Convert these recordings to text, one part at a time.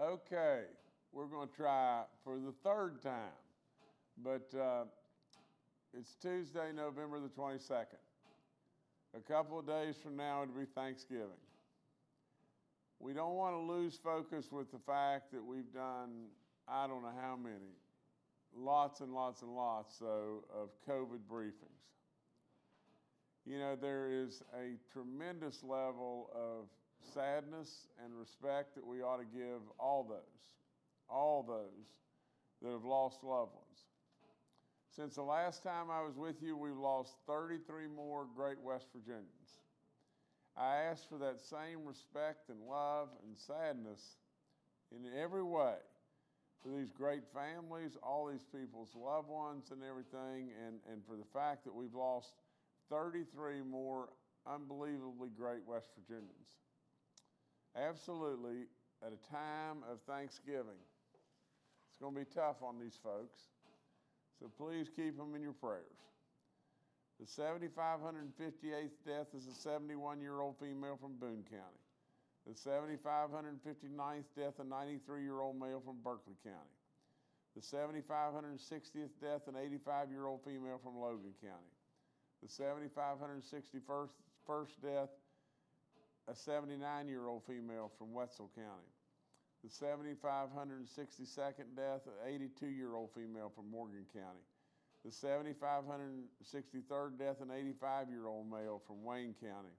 Okay, we're going to try for the third time, but uh, it's Tuesday, November the 22nd. A couple of days from now, it'll be Thanksgiving. We don't want to lose focus with the fact that we've done, I don't know how many, lots and lots and lots so, of COVID briefings. You know, there is a tremendous level of sadness and respect that we ought to give all those, all those that have lost loved ones. Since the last time I was with you, we've lost 33 more great West Virginians. I ask for that same respect and love and sadness in every way for these great families, all these people's loved ones and everything, and, and for the fact that we've lost 33 more unbelievably great West Virginians. Absolutely, at a time of Thanksgiving. It's going to be tough on these folks, so please keep them in your prayers. The 7,558th death is a 71 year old female from Boone County. The 7,559th death, a 93 year old male from Berkeley County. The 7,560th death, an 85 year old female from Logan County. The 7,561st first death, a 79 year old female from Wetzel County. The 7,562nd death, an 82 year old female from Morgan County the 7,563rd death, an 85 year old male from Wayne County.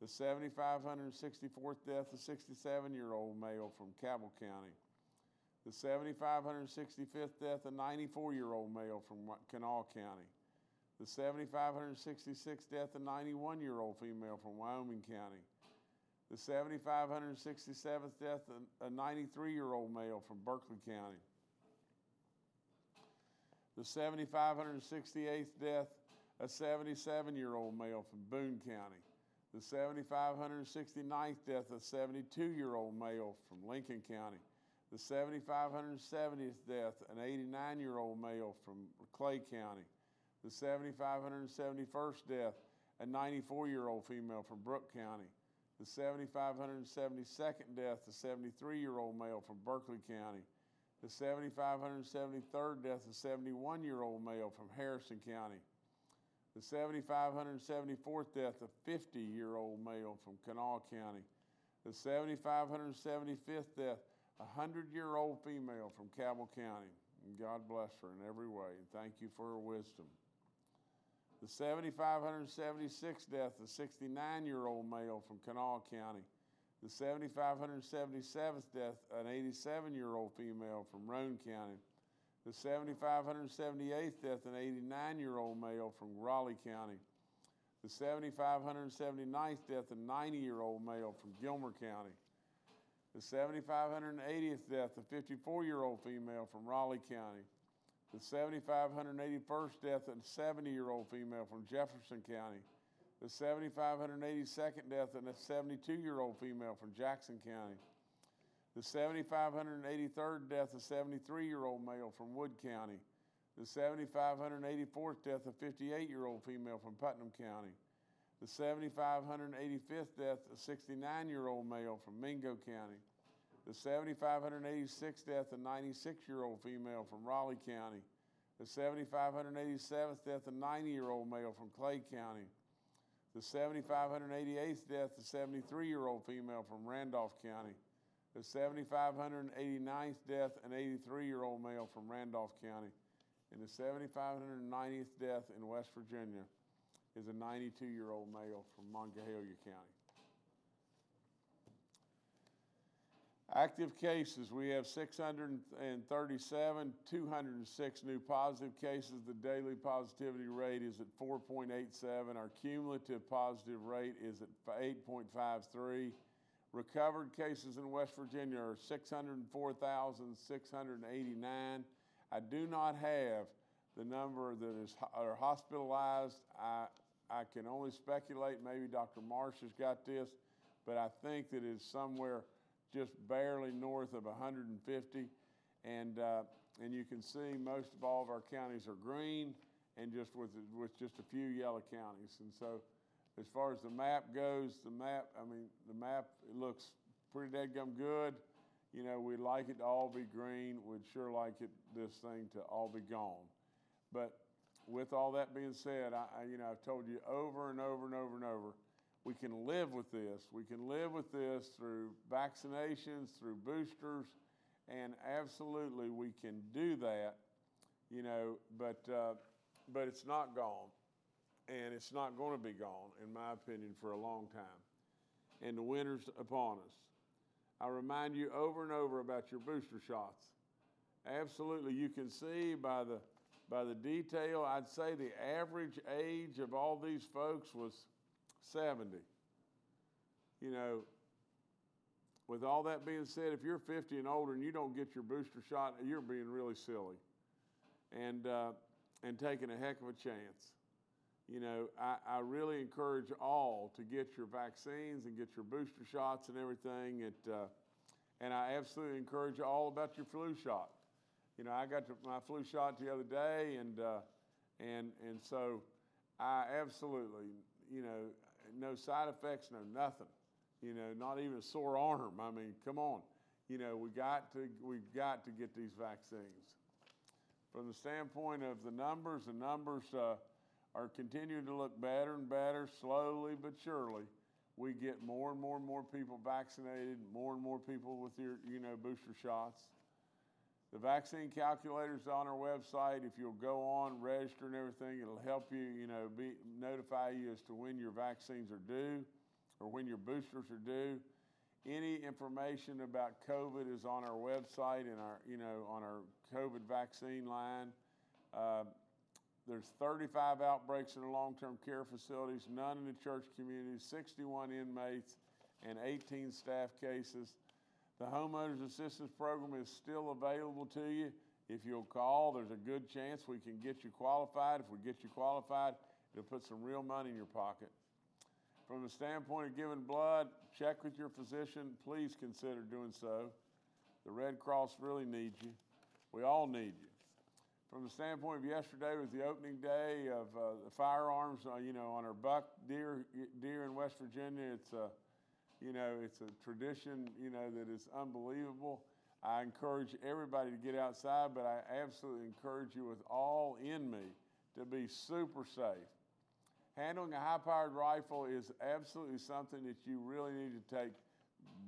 The 7,564th death, a 67 year old male from Cabell County. The 7,565th death, a 94 year old male from Kanawha County. The 7,566th death, a 91 year old female from Wyoming County. The 7,567th death, a 93 year old male from Berkeley County the 7,568th death, a 77 year old male from Boone County. The 7,569th death, a 72 year old male from Lincoln County. The 7,570th death, an 89 year old male from Clay County. The 7,571st death, a 94 year old female from Brooke County. The 7,572nd death, a 73 year old male from Berkeley County the 7,573rd death, a 71 year old male from Harrison County. The 7,574th death, a 50 year old male from Kanawha County. The 7,575th death, a 100 year old female from Cabell County. And God bless her in every way, and thank you for her wisdom. The 7,576th death, a 69 year old male from Kanawha County the 7,577th death, an 87 year old female from Roane County. The 7,578th death, an 89 year old male from Raleigh County. The 7,579th death, a 90 year old male from Gilmer County. The 7,580th death, a 54 year old female from Raleigh County. The 7,581st death, of a 70 year old female from Jefferson County the 7,582nd death of a 72 year old female from Jackson County. The 7,583rd death of a 73 year old male from Wood County. The 7,584th death of a 58 year old female from Putnam County. The 7,585th death of a 69 year old male from Mingo County. The 7,586th death of a 96 year old female from Raleigh County. The 7,587th death of a 90 year old male from Clay County the 7,588th death, the 73 year old female from Randolph County. The 7,589th death, an 83 year old male from Randolph County. And the 7,590th death in West Virginia is a 92 year old male from Monongalia County. Active cases, we have 637, 206 new positive cases. The daily positivity rate is at 4.87. Our cumulative positive rate is at 8.53. Recovered cases in West Virginia are 604,689. I do not have the number that is are hospitalized. I, I can only speculate. Maybe Dr. Marsh has got this, but I think that it's somewhere just barely north of 150. And, uh, and you can see most of all of our counties are green and just with, with just a few yellow counties. And so as far as the map goes, the map, I mean, the map it looks pretty dead gum good. You know, we'd like it to all be green. We'd sure like it this thing to all be gone. But with all that being said, I, you know I've told you over and over and over and over, we can live with this. We can live with this through vaccinations, through boosters, and absolutely we can do that. You know, but uh, but it's not gone, and it's not going to be gone, in my opinion, for a long time. And the winter's upon us. I remind you over and over about your booster shots. Absolutely, you can see by the by the detail, I'd say the average age of all these folks was 70. You know, with all that being said, if you're 50 and older and you don't get your booster shot, you're being really silly and, uh, and taking a heck of a chance. You know, I, I really encourage all to get your vaccines and get your booster shots and everything. It, uh, and I absolutely encourage all about your flu shot. You know, I got my flu shot the other day, and uh, and and so I absolutely, you know, no side effects, no nothing. You know, not even a sore arm. I mean, come on. You know, we got to we've got to get these vaccines. From the standpoint of the numbers, the numbers uh, are continuing to look better and better, slowly but surely. We get more and more and more people vaccinated, more and more people with your, you know, booster shots. The vaccine calculator is on our website. If you'll go on, register and everything, it'll help you, you know, be, notify you as to when your vaccines are due or when your boosters are due. Any information about COVID is on our website and our, you know, on our COVID vaccine line. Uh, there's 35 outbreaks in the long-term care facilities, none in the church community, 61 inmates, and 18 staff cases. The homeowners assistance program is still available to you. If you'll call, there's a good chance we can get you qualified. If we get you qualified, it'll put some real money in your pocket. From the standpoint of giving blood, check with your physician. Please consider doing so. The Red Cross really needs you. We all need you. From the standpoint of yesterday was the opening day of uh, the firearms, uh, you know, on our buck deer deer in West Virginia. It's a you know, it's a tradition, you know, that is unbelievable. I encourage everybody to get outside, but I absolutely encourage you with all in me to be super safe. Handling a high powered rifle is absolutely something that you really need to take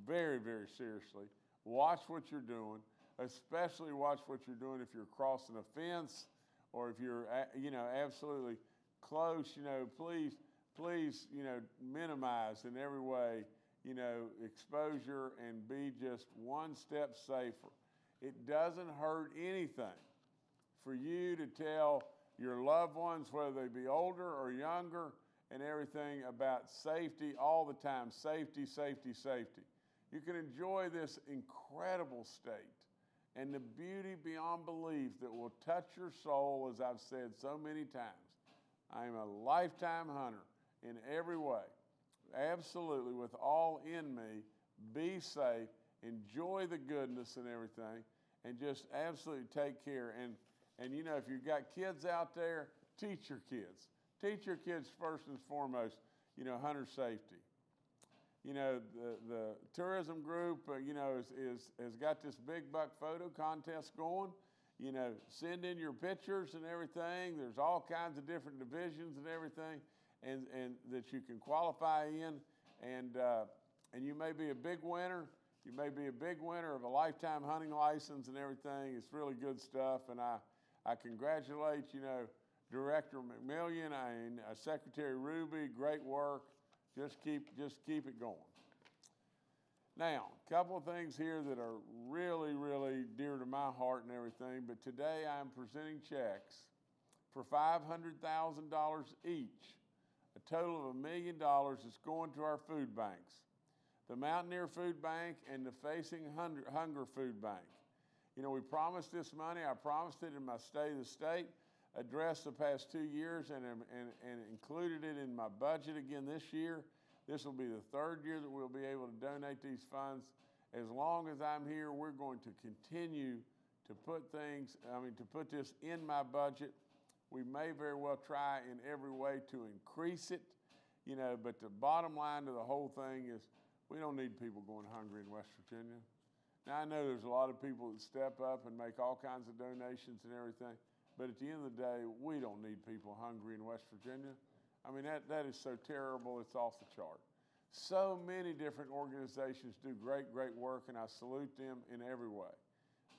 very, very seriously. Watch what you're doing, especially watch what you're doing if you're crossing a fence or if you're, you know, absolutely close. You know, please, please, you know, minimize in every way you know, exposure and be just one step safer. It doesn't hurt anything for you to tell your loved ones, whether they be older or younger, and everything about safety all the time safety, safety, safety. You can enjoy this incredible state and the beauty beyond belief that will touch your soul, as I've said so many times. I am a lifetime hunter in every way absolutely with all in me, be safe, enjoy the goodness and everything, and just absolutely take care. And and you know, if you've got kids out there, teach your kids. Teach your kids first and foremost, you know, hunter safety. You know, the, the tourism group, uh, you know, is, is, has got this big buck photo contest going. You know, send in your pictures and everything. There's all kinds of different divisions and everything and, and that you can qualify in. And, uh, and you may be a big winner. You may be a big winner of a lifetime hunting license and everything. It's really good stuff. And I, I congratulate, you know, Director McMillion and uh, Secretary Ruby. Great work. Just keep, just keep it going. Now, a couple of things here that are really, really dear to my heart and everything, but today I'm presenting checks for $500,000 each total of a million dollars is going to our food banks the Mountaineer Food Bank and the Facing Hunger Food Bank. You know, we promised this money. I promised it in my State of the State address the past two years and, um, and, and included it in my budget again this year. This will be the third year that we'll be able to donate these funds. As long as I'm here, we're going to continue to put things, I mean, to put this in my budget we may very well try in every way to increase it, you know, but the bottom line to the whole thing is we don't need people going hungry in West Virginia. Now, I know there's a lot of people that step up and make all kinds of donations and everything, but at the end of the day, we don't need people hungry in West Virginia. I mean, that, that is so terrible, it's off the chart. So many different organizations do great, great work, and I salute them in every way.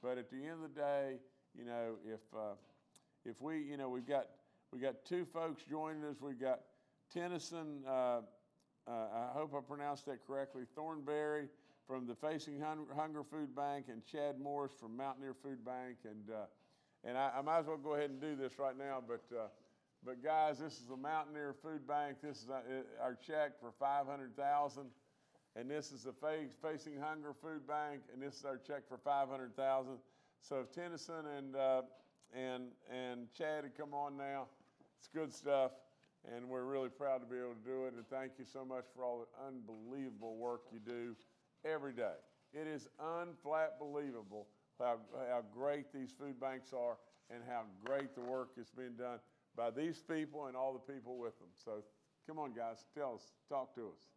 But at the end of the day, you know, if uh, if we, you know, we've got we got two folks joining us. We've got Tennyson. Uh, uh, I hope I pronounced that correctly. Thornberry from the Facing Hunger Food Bank, and Chad Morris from Mountaineer Food Bank. And uh, and I, I, might as well go ahead and do this right now. But uh, but guys, this is the Mountaineer Food Bank. This is uh, our check for five hundred thousand. And this is the Facing Hunger Food Bank, and this is our check for 500000 So if Tennyson and, uh, and, and Chad had come on now, it's good stuff, and we're really proud to be able to do it. And thank you so much for all the unbelievable work you do every day. It is unflat believable how, how great these food banks are and how great the work is being done by these people and all the people with them. So come on, guys, tell us, talk to us.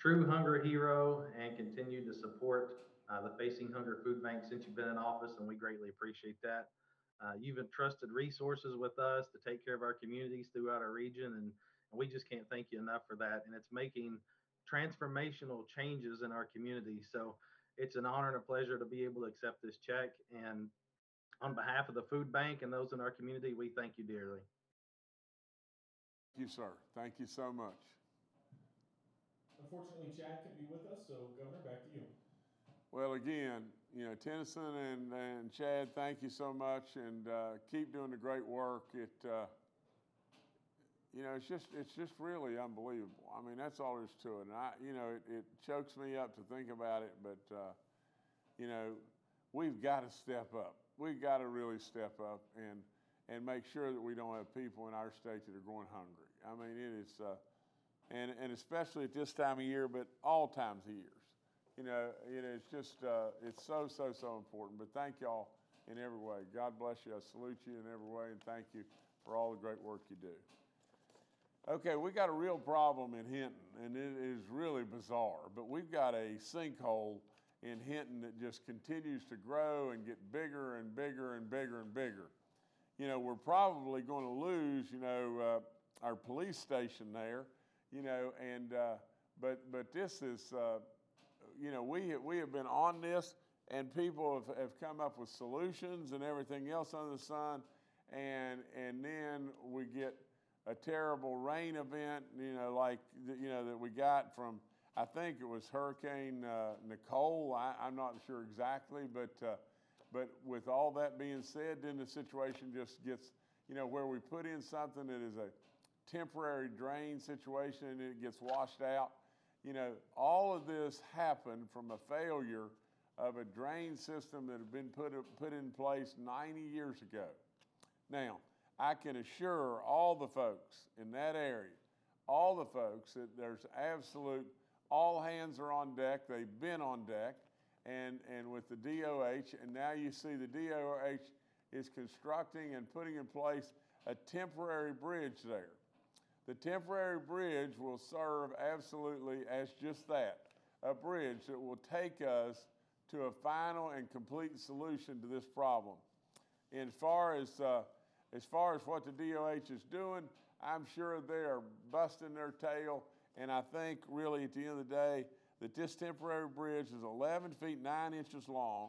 True hunger hero and continue to support uh, the Facing Hunger Food Bank since you've been in office, and we greatly appreciate that. Uh, you've entrusted resources with us to take care of our communities throughout our region, and, and we just can't thank you enough for that. And it's making transformational changes in our community. So it's an honor and a pleasure to be able to accept this check. And on behalf of the food bank and those in our community, we thank you dearly. Thank you, sir. Thank you so much. Unfortunately, Chad not be with us, so Governor, back to you. Well, again, you know, Tennyson and, and Chad, thank you so much, and uh, keep doing the great work. It, uh, you know, it's just it's just really unbelievable. I mean, that's all there's to it. And I, you know, it, it chokes me up to think about it, but uh, you know, we've got to step up. We've got to really step up and and make sure that we don't have people in our state that are going hungry. I mean, it is. Uh, and, and especially at this time of year, but all times of years. You know, it is just, uh, it's so, so, so important. But thank y'all in every way. God bless you. I salute you in every way, and thank you for all the great work you do. Okay, we got a real problem in Hinton, and it is really bizarre. But we've got a sinkhole in Hinton that just continues to grow and get bigger and bigger and bigger and bigger. You know, we're probably going to lose, you know, uh, our police station there you know, and uh, but but this is, uh, you know, we we have been on this, and people have, have come up with solutions and everything else under the sun, and and then we get a terrible rain event, you know, like you know that we got from. I think it was Hurricane uh, Nicole. I, am not sure exactly, but uh, but with all that being said, then the situation just gets, you know, where we put in something that is a temporary drain situation and it gets washed out. You know, all of this happened from a failure of a drain system that had been put, put in place 90 years ago. Now, I can assure all the folks in that area, all the folks, that there's absolute, all hands are on deck. They've been on deck. And, and with the DOH, and now you see the DOH is constructing and putting in place a temporary bridge there. The temporary bridge will serve absolutely as just that a bridge that will take us to a final and complete solution to this problem. And as far as, uh, as far as what the DOH is doing, I'm sure they are busting their tail. And I think, really, at the end of the day, that this temporary bridge is 11 feet 9 inches long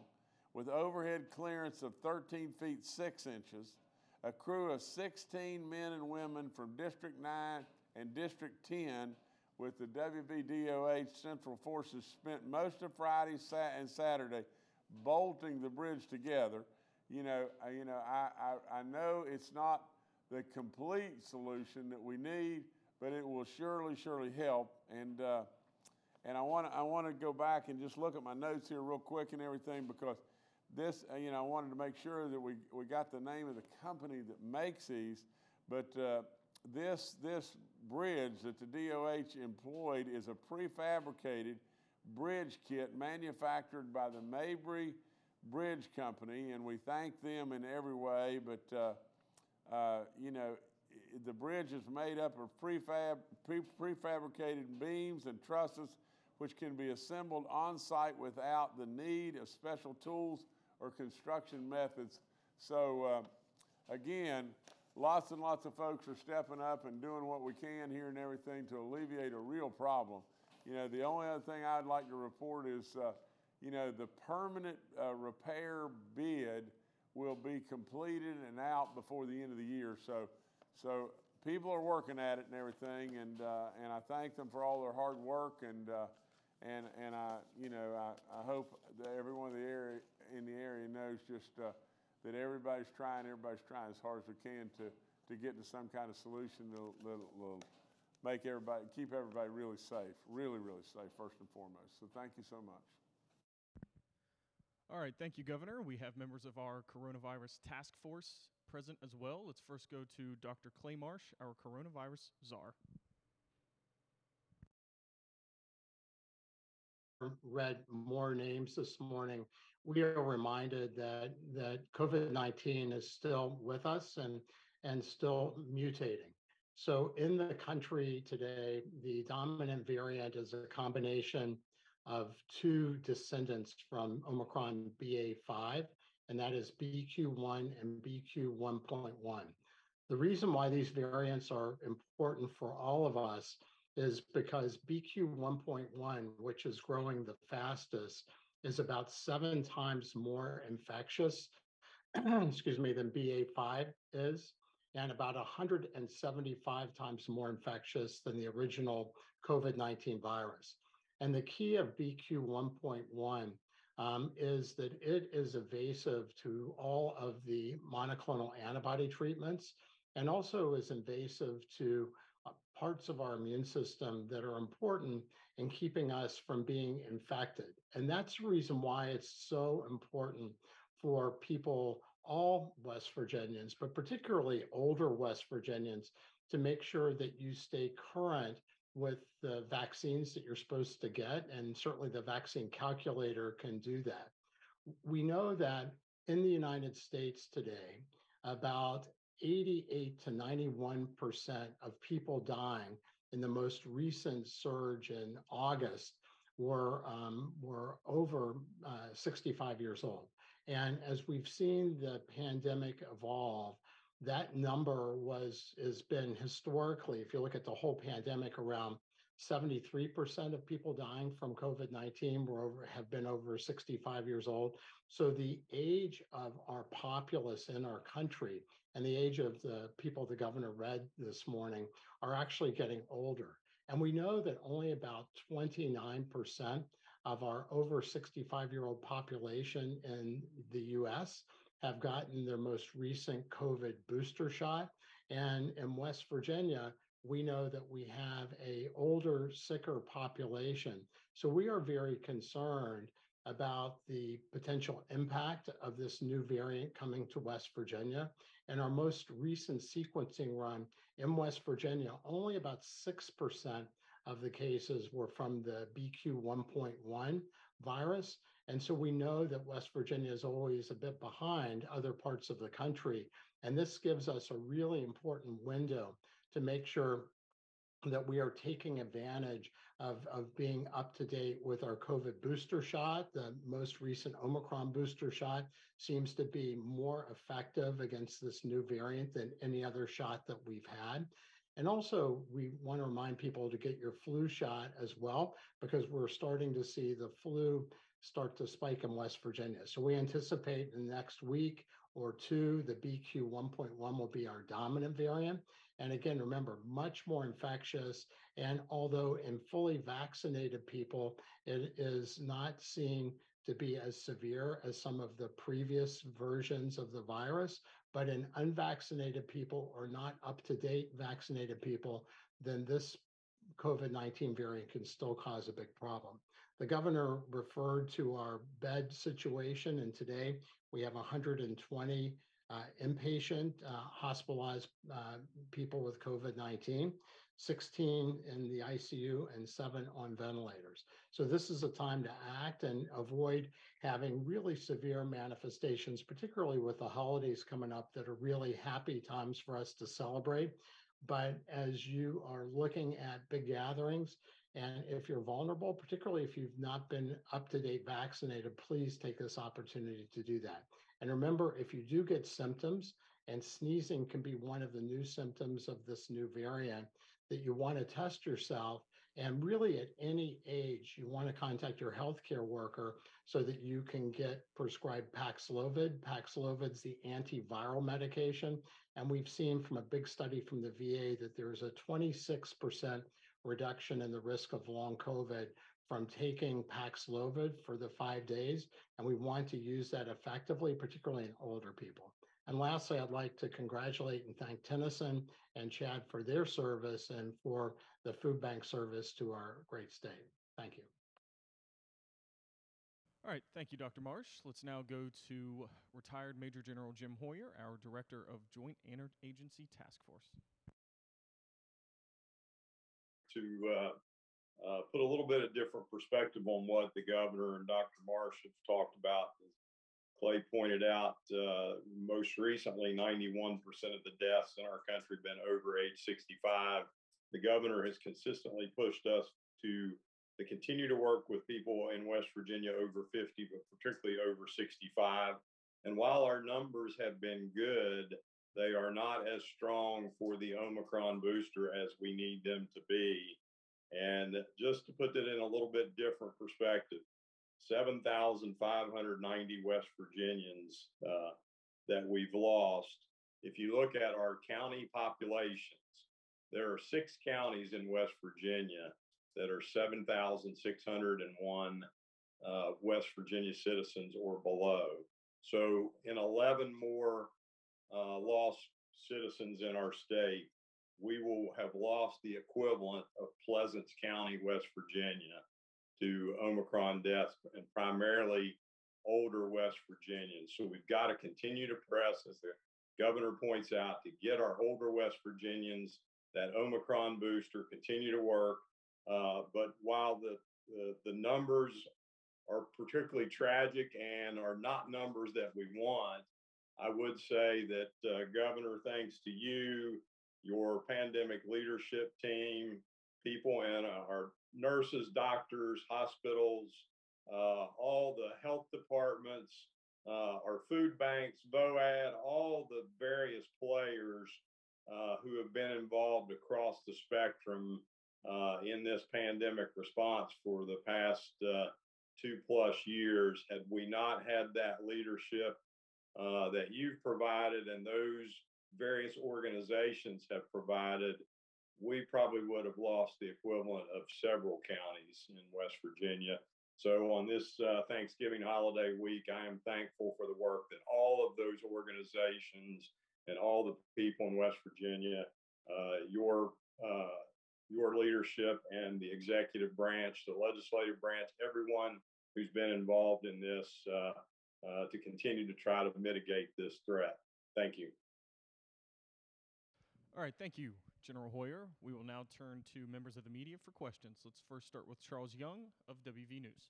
with overhead clearance of 13 feet 6 inches a crew of 16 men and women from District 9 and District 10 with the WVDOH Central Forces spent most of Friday and Saturday bolting the bridge together. You know, you know, I, I, I know it's not the complete solution that we need, but it will surely, surely help. And uh, and I want to I want to go back and just look at my notes here real quick and everything because this, uh, you know, I wanted to make sure that we, we got the name of the company that makes these, but uh, this, this bridge that the DOH employed is a prefabricated bridge kit manufactured by the Mabey Bridge Company, and we thank them in every way, but, uh, uh, you know, the bridge is made up of prefab, pre- prefabricated beams and trusses which can be assembled on-site without the need of special tools or construction methods. So, uh, again, lots and lots of folks are stepping up and doing what we can here and everything to alleviate a real problem. You know, the only other thing I'd like to report is, uh, you know, the permanent uh, repair bid will be completed and out before the end of the year. So, so people are working at it and everything, and uh, and I thank them for all their hard work and uh, and and I you know I, I hope that everyone in the area in the area knows just uh, that everybody's trying, everybody's trying as hard as we can to to get to some kind of solution that'll, that'll, that'll make everybody keep everybody really safe, really really safe first and foremost. So thank you so much. All right, thank you, Governor. We have members of our coronavirus task force present as well. Let's first go to Dr. Clay Marsh, our coronavirus czar. read more names this morning, we are reminded that that COVID-19 is still with us and and still mutating. So in the country today, the dominant variant is a combination of two descendants from Omicron BA5, and that is BQ1 and BQ1.1. The reason why these variants are important for all of us is because BQ 1.1, which is growing the fastest, is about seven times more infectious, excuse me, than BA5 is, and about 175 times more infectious than the original COVID 19 virus. And the key of BQ 1.1 um, is that it is evasive to all of the monoclonal antibody treatments and also is invasive to uh, parts of our immune system that are important in keeping us from being infected. And that's the reason why it's so important for people, all West Virginians, but particularly older West Virginians, to make sure that you stay current with the vaccines that you're supposed to get. And certainly the vaccine calculator can do that. We know that in the United States today, about 88 to 91% of people dying in the most recent surge in August were, um, were over uh, 65 years old. And as we've seen the pandemic evolve, that number was has been historically, if you look at the whole pandemic, around 73% of people dying from COVID-19 were over have been over 65 years old. So the age of our populace in our country and the age of the people the governor read this morning are actually getting older. And we know that only about 29% of our over 65 year old population in the US have gotten their most recent COVID booster shot. And in West Virginia, we know that we have a older, sicker population. So we are very concerned about the potential impact of this new variant coming to West Virginia. And our most recent sequencing run in West Virginia, only about 6% of the cases were from the BQ 1.1 virus. And so we know that West Virginia is always a bit behind other parts of the country. And this gives us a really important window to make sure that we are taking advantage of, of being up to date with our COVID booster shot. The most recent Omicron booster shot seems to be more effective against this new variant than any other shot that we've had. And also, we want to remind people to get your flu shot as well, because we're starting to see the flu start to spike in West Virginia. So we anticipate in the next week or two, the BQ 1.1 will be our dominant variant. And again, remember, much more infectious. And although in fully vaccinated people, it is not seen to be as severe as some of the previous versions of the virus, but in unvaccinated people or not up to date vaccinated people, then this COVID 19 variant can still cause a big problem. The governor referred to our bed situation, and today we have 120 uh, inpatient, uh, hospitalized uh, people with COVID 19, 16 in the ICU, and seven on ventilators. So, this is a time to act and avoid having really severe manifestations, particularly with the holidays coming up that are really happy times for us to celebrate. But as you are looking at big gatherings, and if you're vulnerable, particularly if you've not been up to date vaccinated, please take this opportunity to do that. And remember, if you do get symptoms, and sneezing can be one of the new symptoms of this new variant, that you want to test yourself. And really, at any age, you want to contact your healthcare worker so that you can get prescribed Paxlovid. Paxlovid's the antiviral medication. And we've seen from a big study from the VA that there's a 26% reduction in the risk of long COVID from taking Paxlovid for the five days. And we want to use that effectively, particularly in older people. And lastly, I'd like to congratulate and thank Tennyson and Chad for their service and for the food bank service to our great state. Thank you. All right, thank you, Dr. Marsh. Let's now go to retired Major General Jim Hoyer, our Director of Joint Interagency Task Force. To uh, uh, put a little bit of different perspective on what the governor and Dr. Marsh have talked about. As Clay pointed out, uh, most recently, 91% of the deaths in our country have been over age 65. The governor has consistently pushed us to to continue to work with people in West Virginia over 50, but particularly over 65. And while our numbers have been good, they are not as strong for the Omicron booster as we need them to be. And just to put that in a little bit different perspective, 7,590 West Virginians uh, that we've lost. If you look at our county populations, there are six counties in West Virginia that are 7,601 uh, West Virginia citizens or below. So, in 11 more uh, lost citizens in our state, we will have lost the equivalent of Pleasants County, West Virginia, to Omicron deaths, and primarily older West Virginians. So, we've got to continue to press, as the governor points out, to get our older West Virginians that Omicron booster, continue to work uh, but while the, the, the numbers are particularly tragic and are not numbers that we want, I would say that uh, Governor, thanks to you, your pandemic leadership team, people and uh, our nurses, doctors, hospitals, uh, all the health departments, uh, our food banks, VOAD, all the various players uh, who have been involved across the spectrum uh, in this pandemic response for the past uh, two plus years. Had we not had that leadership that you've provided and those various organizations have provided, we probably would have lost the equivalent of several counties in West Virginia. So, on this uh, Thanksgiving holiday week, I am thankful for the work that all of those organizations and all the people in West Virginia, uh, your uh, your leadership and the executive branch, the legislative branch, everyone who's been involved in this uh, uh, to continue to try to mitigate this threat. Thank you. All right, thank you, General Hoyer. We will now turn to members of the media for questions. Let's first start with Charles Young of WV News.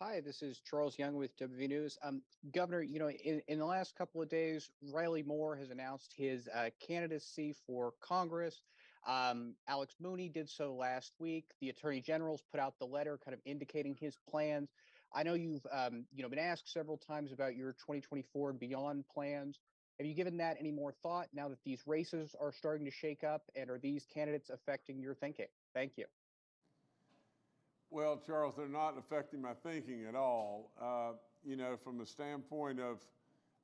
Hi, this is Charles Young with WV News. Um, Governor, you know, in, in the last couple of days, Riley Moore has announced his uh, candidacy for Congress. Um, Alex Mooney did so last week. The Attorney General's put out the letter, kind of indicating his plans. I know you've, um, you know, been asked several times about your 2024 and beyond plans. Have you given that any more thought now that these races are starting to shake up? And are these candidates affecting your thinking? Thank you. Well, Charles, they're not affecting my thinking at all. Uh, you know, from the standpoint of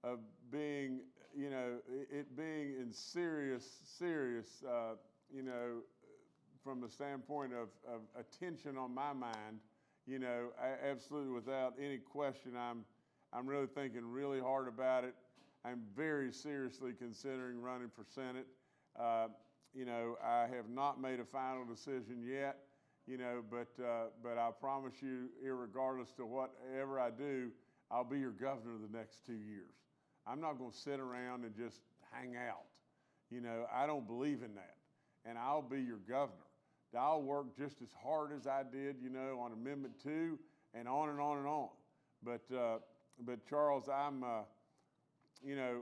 of being, you know, it being in serious, serious uh, you know, from the standpoint of, of attention on my mind, you know, I, absolutely without any question, I'm, I'm really thinking really hard about it. I'm very seriously considering running for Senate. Uh, you know, I have not made a final decision yet, you know, but, uh, but I promise you, regardless to whatever I do, I'll be your governor the next two years. I'm not going to sit around and just hang out. You know, I don't believe in that. And I'll be your governor. I'll work just as hard as I did, you know, on Amendment 2 and on and on and on. But, uh, but Charles, I'm, uh, you know,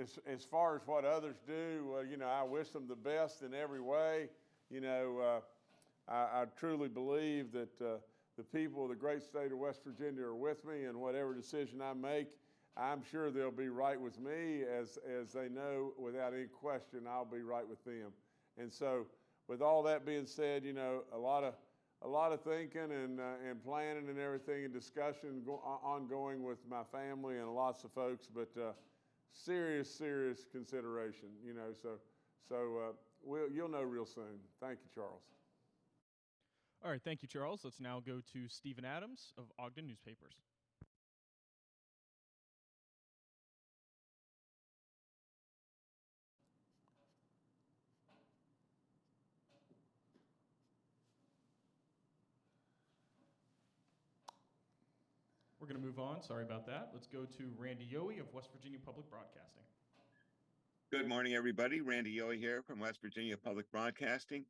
as, as far as what others do, you know, I wish them the best in every way. You know, uh, I, I truly believe that uh, the people of the great state of West Virginia are with me, and whatever decision I make, I'm sure they'll be right with me, as, as they know without any question I'll be right with them. And so, with all that being said, you know, a lot of a lot of thinking and uh, and planning and everything and discussion go- ongoing with my family and lots of folks, but uh, serious, serious consideration. You know, so so uh, we'll you'll know real soon. Thank you, Charles. All right, thank you, Charles. Let's now go to Steven Adams of Ogden Newspapers. To move on. Sorry about that. Let's go to Randy Yohe of West Virginia Public Broadcasting. Good morning, everybody. Randy Yohe here from West Virginia Public Broadcasting.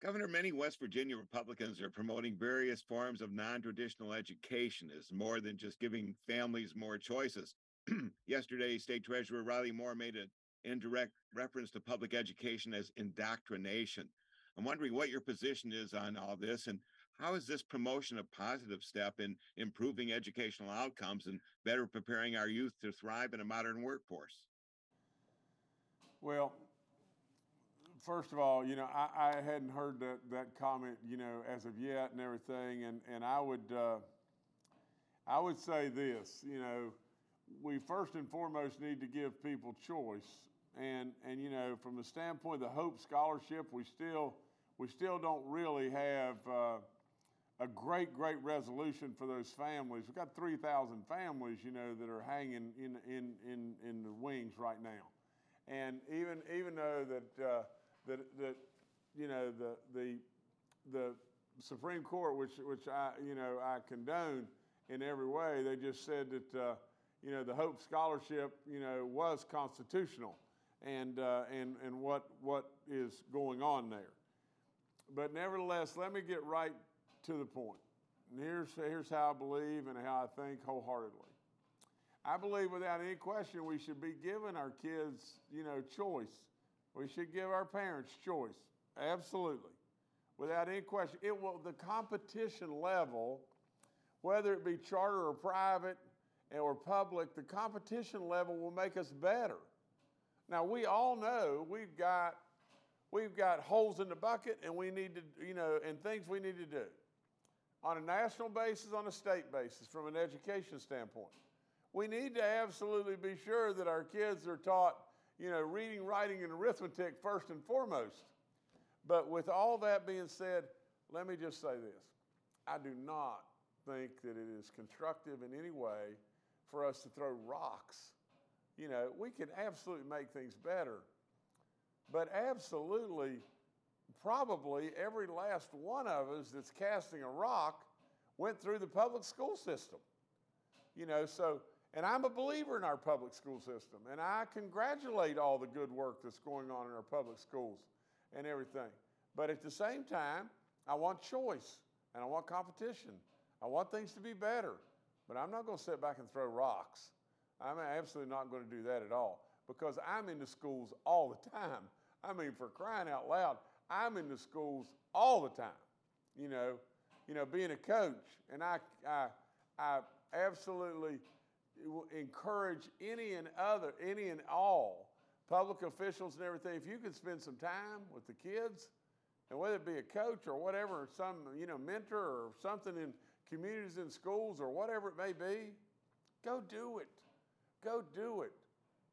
Governor, many West Virginia Republicans are promoting various forms of non traditional education as more than just giving families more choices. Yesterday, State Treasurer Riley Moore made an indirect reference to public education as indoctrination. I'm wondering what your position is on all this and how is this promotion a positive step in improving educational outcomes and better preparing our youth to thrive in a modern workforce? Well, first of all, you know, I, I hadn't heard that, that comment, you know, as of yet and everything, and, and I would uh, I would say this, you know, we first and foremost need to give people choice, and and you know, from the standpoint of the Hope Scholarship, we still we still don't really have. Uh, a great, great resolution for those families. We've got 3,000 families, you know, that are hanging in, in, in, in the wings right now. And even, even though that, uh, that, that, you know, the, the, the Supreme Court, which, which I, you know, I condone in every way, they just said that, uh, you know, the Hope Scholarship, you know, was constitutional and, uh, and, and what, what is going on there. But nevertheless, let me get right to the point. And here's, here's how I believe and how I think wholeheartedly. I believe without any question we should be giving our kids, you know, choice. We should give our parents choice. Absolutely. Without any question. It will the competition level, whether it be charter or private or public, the competition level will make us better. Now we all know we've got we've got holes in the bucket and we need to, you know, and things we need to do on a national basis, on a state basis, from an education standpoint. We need to absolutely be sure that our kids are taught, you know, reading, writing, and arithmetic first and foremost. But with all that being said, let me just say this. I do not think that it is constructive in any way for us to throw rocks. You know, we can absolutely make things better, but absolutely probably every last one of us that's casting a rock went through the public school system. You know, so, and I'm a believer in our public school system, and I congratulate all the good work that's going on in our public schools and everything. But at the same time, I want choice and I want competition. I want things to be better, but I'm not going to sit back and throw rocks. I'm absolutely not going to do that at all because I'm in the schools all the time. I mean, for crying out loud, I'm in the schools all the time, you know, you know, being a coach, and I, I, I absolutely encourage any and other, any and all public officials and everything. If you could spend some time with the kids, and whether it be a coach or whatever, some you know mentor or something in communities in schools or whatever it may be, go do it. Go do it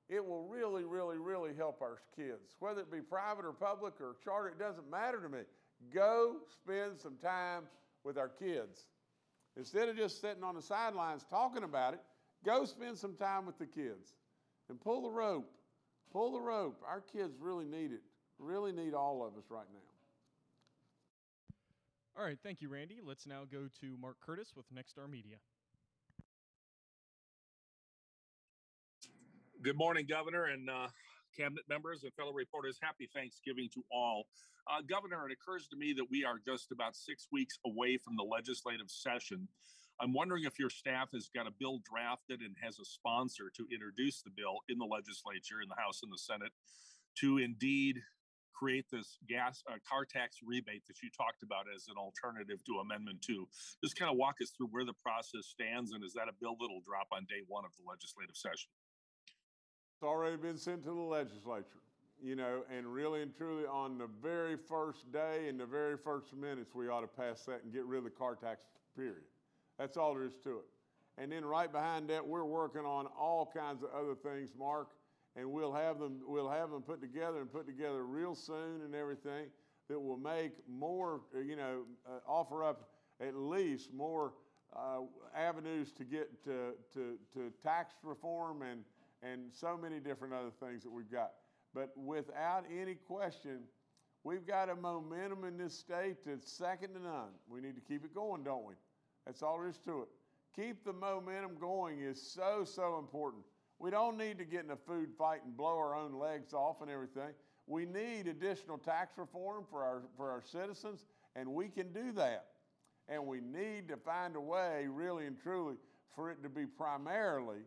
it will really, really, really help our kids. Whether it be private or public or charter, it doesn't matter to me. Go spend some time with our kids. Instead of just sitting on the sidelines talking about it, go spend some time with the kids and pull the rope. Pull the rope. Our kids really need it, really need all of us right now. All right, thank you, Randy. Let's now go to Mark Curtis with Nexstar Media. Good morning, Governor and uh, cabinet members and fellow reporters. Happy Thanksgiving to all. Uh, Governor, it occurs to me that we are just about six weeks away from the legislative session. I'm wondering if your staff has got a bill drafted and has a sponsor to introduce the bill in the legislature, in the House and the Senate, to indeed create this gas uh, car tax rebate that you talked about as an alternative to Amendment 2. Just kind of walk us through where the process stands and is that a bill that'll drop on day one of the legislative session? It's already been sent to the legislature, you know, and really and truly on the very first day and the very first minutes, we ought to pass that and get rid of the car tax, period. That's all there is to it. And then right behind that, we're working on all kinds of other things, Mark, and we'll have them, we'll have them put together and put together real soon and everything that will make more, you know, uh, offer up at least more uh, avenues to get to, to, to tax reform and, and so many different other things that we've got. But without any question, we've got a momentum in this state that's second to none. We need to keep it going, don't we? That's all there is to it. Keep the momentum going is so, so important. We don't need to get in a food fight and blow our own legs off and everything. We need additional tax reform for our, for our citizens, and we can do that. And we need to find a way, really and truly, for it to be primarily,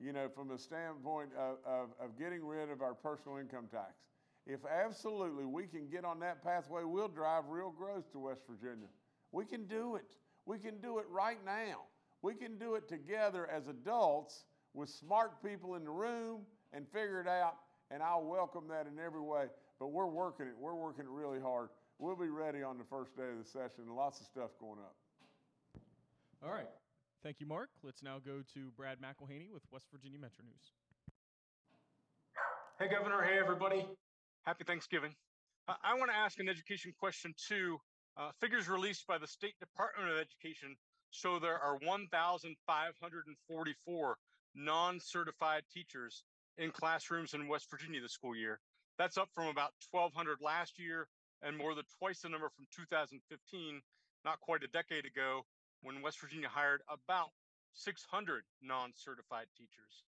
you know, from a standpoint of, of, of getting rid of our personal income tax. If absolutely we can get on that pathway, we'll drive real growth to West Virginia. We can do it. We can do it right now. We can do it together as adults with smart people in the room and figure it out. And I'll welcome that in every way. But we're working it. We're working it really hard. We'll be ready on the first day of the session. Lots of stuff going up. All right. Thank you, Mark. Let's now go to Brad McElhinny with West Virginia Metro News. Hey, Governor. Hey, everybody. Happy Thanksgiving. Uh, I want to ask an education question too. Uh, figures released by the State Department of Education show there are 1,544 non certified teachers in classrooms in West Virginia this school year. That's up from about 1,200 last year and more than twice the number from 2015, not quite a decade ago, when West Virginia hired about 600 non certified teachers.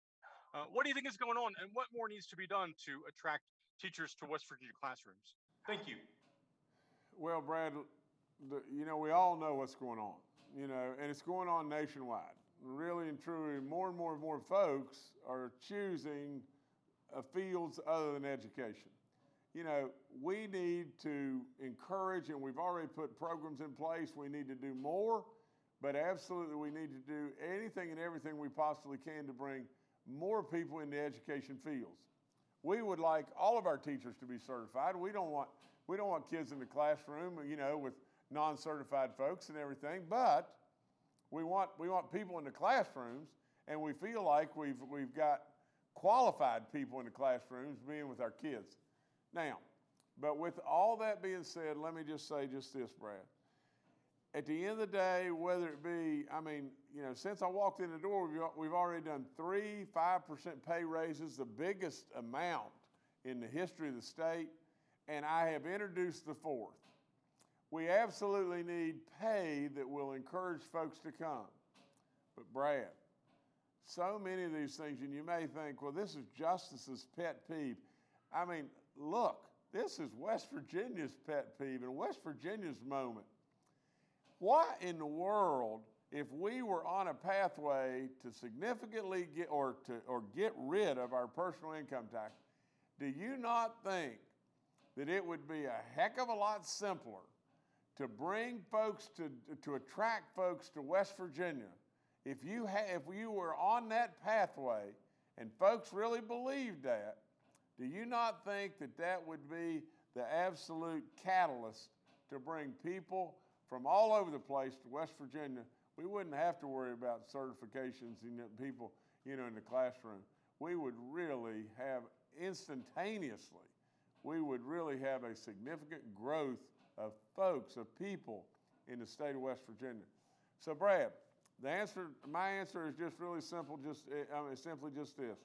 Uh, what do you think is going on, and what more needs to be done to attract teachers to West Virginia classrooms? Thank you. Well, Brad, the, you know, we all know what's going on, you know, and it's going on nationwide. Really and truly, more and more and more folks are choosing uh, fields other than education. You know, we need to encourage, and we've already put programs in place. We need to do more, but absolutely we need to do anything and everything we possibly can to bring more people in the education fields. We would like all of our teachers to be certified. We don't want we don't want kids in the classroom, you know, with non-certified folks and everything, but we want we want people in the classrooms, and we feel like we've we've got qualified people in the classrooms being with our kids. Now, but with all that being said, let me just say just this, Brad. At the end of the day, whether it be, I mean, you know, since I walked in the door, we've, we've already done three 5% pay raises, the biggest amount in the history of the state, and I have introduced the fourth. We absolutely need pay that will encourage folks to come. But, Brad, so many of these things, and you may think, well, this is Justice's pet peeve. I mean, look, this is West Virginia's pet peeve and West Virginia's moment. What in the world, if we were on a pathway to significantly get or to or get rid of our personal income tax, do you not think that it would be a heck of a lot simpler to bring folks to to attract folks to West Virginia if you ha- if you were on that pathway and folks really believed that? Do you not think that that would be the absolute catalyst to bring people from all over the place to West Virginia? We wouldn't have to worry about certifications and people, you know, in the classroom. We would really have instantaneously, we would really have a significant growth of folks, of people in the state of West Virginia. So, Brad, the answer, my answer is just really simple. Just, eh, I mean, simply just this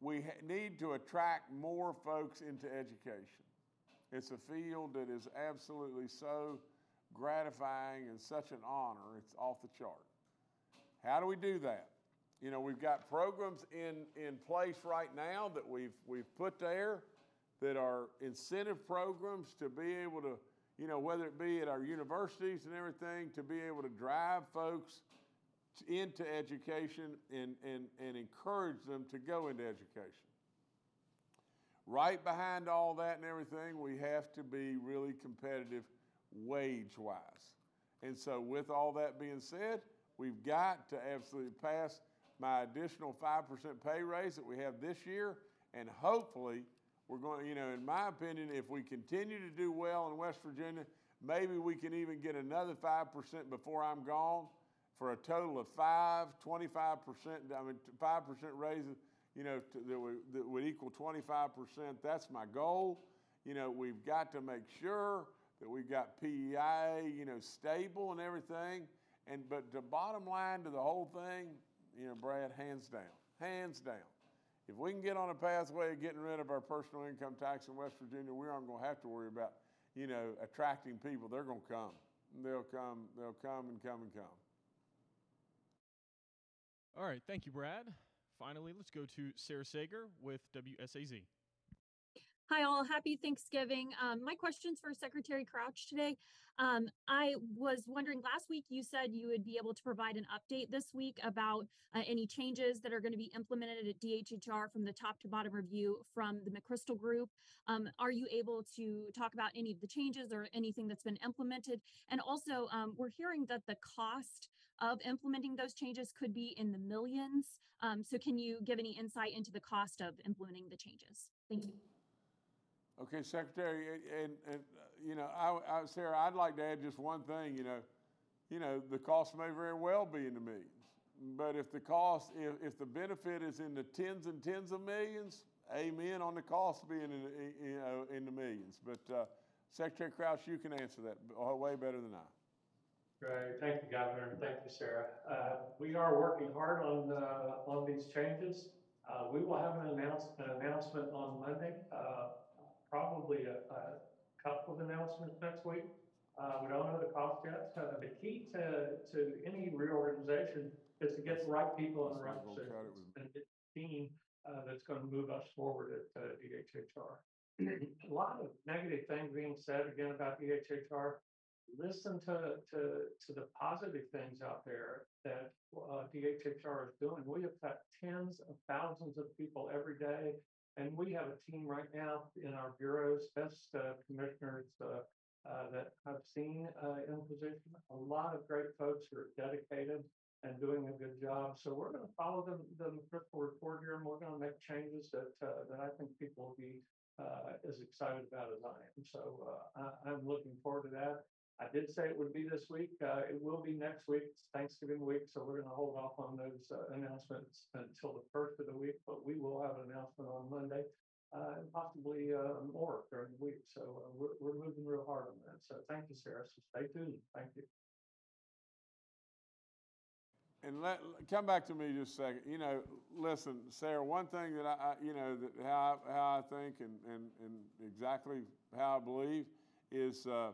we need to attract more folks into education. It's a field that is absolutely so gratifying and such an honor, it's off the chart. How do we do that? you know, we've got programs in, in place right now that we've, we've put there that are incentive programs to be able to, you know, whether it be at our universities and everything, to be able to drive folks into education and, and, and encourage them to go into education. Right behind all that and everything, we have to be really competitive wage wise. And so, with all that being said, we've got to absolutely pass my additional 5% pay raise that we have this year. And hopefully, we're going, you know, in my opinion, if we continue to do well in West Virginia, maybe we can even get another 5% before I'm gone for a total of five, 25%, I mean, 5% raises, you know, to, that, would, that would equal 25%. That's my goal. You know, we've got to make sure that we've got PEI, you know, stable and everything. And, but the bottom line to the whole thing, you know, Brad, hands down, hands down. If we can get on a pathway of getting rid of our personal income tax in West Virginia, we aren't going to have to worry about, you know, attracting people. They're going to come. They'll come. They'll come and come and come. All right, thank you, Brad. Finally, let's go to Sarah Sager with WSAZ. Hi, all. Happy Thanksgiving. Um, my question's for Secretary Crouch today. Um, I was wondering last week you said you would be able to provide an update this week about uh, any changes that are going to be implemented at DHHR from the top to bottom review from the McChrystal Group. Um, are you able to talk about any of the changes or anything that's been implemented? And also, um, we're hearing that the cost of implementing those changes could be in the millions. Um, so, can you give any insight into the cost of implementing the changes? Thank you. Okay, Secretary, and, and, uh, you know, I, I, Sarah, I'd like to add just one thing. You know, you know, the cost may very well be in the millions, but if the cost, if, if the benefit is in the tens and tens of millions, amen on the cost being in, the- you know, in the millions. But uh, Secretary Crouch, you can answer that uh, way better than I. Great, thank you, Governor, thank you, Sarah. Uh, we are working hard on, uh, on these changes. Uh, we will have an announce, an announcement on Monday, probably a, a couple of announcements next week. Uh, we don't know the cost yet. Uh, the key to, to any reorganization is to get the right people in the right That's not gonna cut it positions and get the team, uh, that's gonna move us forward at, uh, DHHR. A lot of negative things being said again about DHHR listen to, to, to the positive things out there that uh, DHHR is doing. We have got tens of thousands of people every day, and we have a team right now in our bureaus, best uh, commissioners uh, uh, that I've seen uh, in position. A lot of great folks who are dedicated and doing a good job. So we're going to follow the, the McChrystal report here, and we're going to make changes that uh, that I think people will be uh, as excited about as I am. So I, I'm looking forward to that. I did say it would be this week. Uh, it will be next week. It's Thanksgiving week, so we're going to hold off on those uh, announcements until the first of the week. But we will have an announcement on Monday, uh, and possibly uh, more during the week. So uh, we're we're moving real hard on that. So thank you, Sarah. So stay tuned. Thank you. And let, come back to me just a second. You know, listen, Sarah, one thing that I, you know, that how, I- how I think and, and, and exactly how I believe is, uh,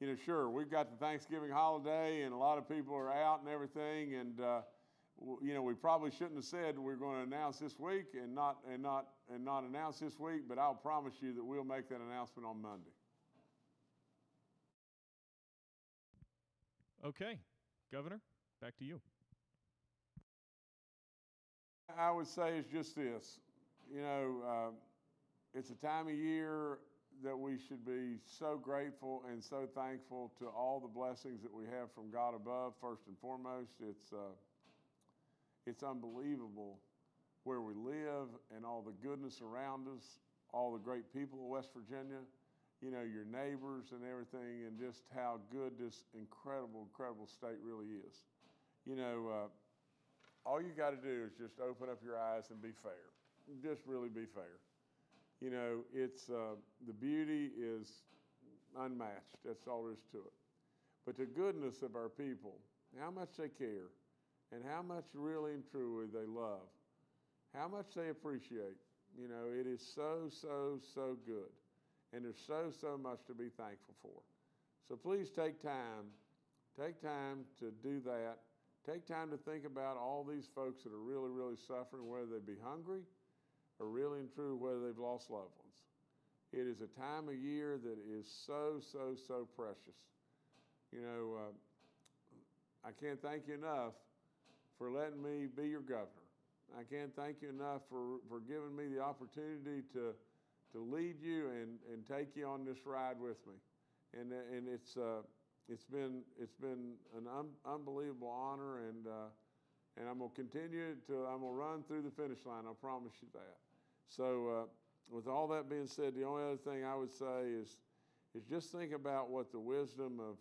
you know, sure, we've got the Thanksgiving holiday and a lot of people are out and everything. And, uh, w- you know, we probably shouldn't have said we're going to announce this week and not, and not, and not announce this week, but I'll promise you that we'll make that announcement on Monday. Okay, Governor, back to you. I would say it's just this, you know, uh, it's a time of year that we should be so grateful and so thankful to all the blessings that we have from God above. First and foremost, it's uh, it's unbelievable where we live and all the goodness around us, all the great people of West Virginia, you know, your neighbors and everything, and just how good this incredible, incredible state really is. You know. Uh, all you got to do is just open up your eyes and be fair. Just really be fair. You know, it's uh, the beauty is unmatched. That's all there is to it. But the goodness of our people, how much they care, and how much really and truly they love, how much they appreciate. You know, it is so, so, so good. And there's so, so much to be thankful for. So please take time, take time to do that take time to think about all these folks that are really, really suffering, whether they be hungry or really and true whether they've lost loved ones. It is a time of year that is so, so, so precious. You know, uh, I can't thank you enough for letting me be your governor. I can't thank you enough for, for giving me the opportunity to, to lead you and, and take you on this ride with me. And, and it's, uh, it's been, it's been an un- unbelievable honor, and, uh, and I'm going to continue to, I'm going to run through the finish line. I promise you that. So, uh, with all that being said, the only other thing I would say is, is just think about what the wisdom of,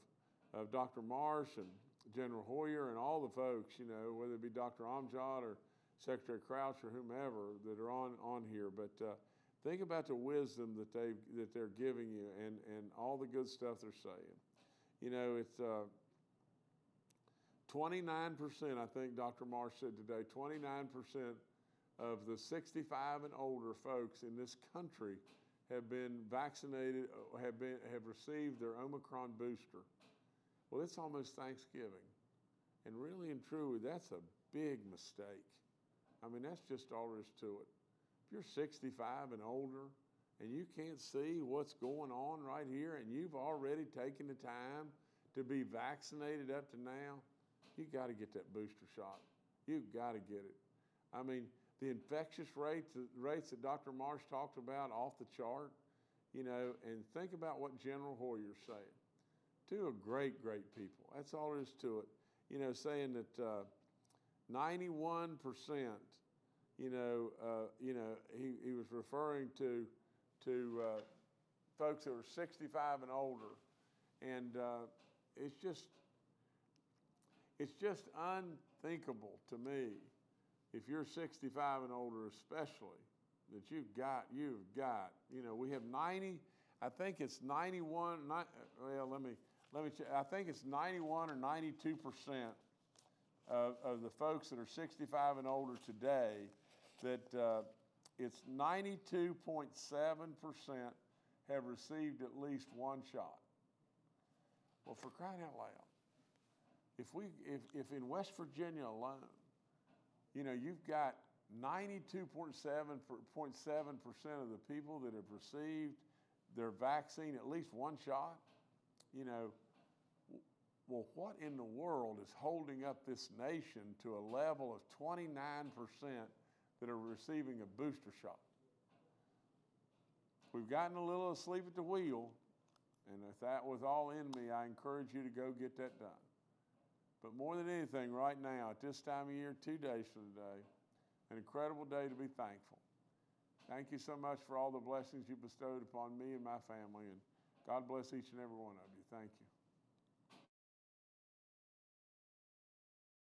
of Dr. Marsh and General Hoyer and all the folks, you know, whether it be Dr. Amjad or Secretary Crouch or whomever that are on, on here, but uh, think about the wisdom that they that they're giving you and, and all the good stuff they're saying. You know, it's uh, 29%, I think Dr. Marsh said today, 29% of the 65 and older folks in this country have been vaccinated, uh, have been have received their Omicron booster. Well, it's almost Thanksgiving. And really and truly, that's a big mistake. I mean, that's just all there is to it. If you're 65 and older and you can't see what's going on right here and you've already taken the time to be vaccinated up to now, you got to get that booster shot. You've got to get it. I mean, the infectious rates, rates that Dr. Marsh talked about off the chart, you know, and think about what General Hoyer's saying. Two are great, great people. That's all there is to it. You know, saying that uh, 91%, you know, uh, you know, he, he was referring to, to uh, folks that were 65 and older. And uh, it's just, it's just unthinkable to me if you're 65 and older, especially, that you've got, you've got, you know, we have 90, I think it's 91, not, well, let me, let me check, I think it's 91 or 92 percent of, of the folks that are 65 and older today, that uh, it's 92.7 percent have received at least one shot. Well, for crying out loud, if we, if, if in West Virginia alone, you know, you've got 92.7% of the people that have received their vaccine at least one shot. You know, well, what in the world is holding up this nation to a level of 29% that are receiving a booster shot? We've gotten a little asleep at the wheel, and if that was all in me, I encourage you to go get that done. But more than anything, right now, at this time of year, two days from today, an incredible day to be thankful. Thank you so much for all the blessings you bestowed upon me and my family, and God bless each and every one of you. Thank you.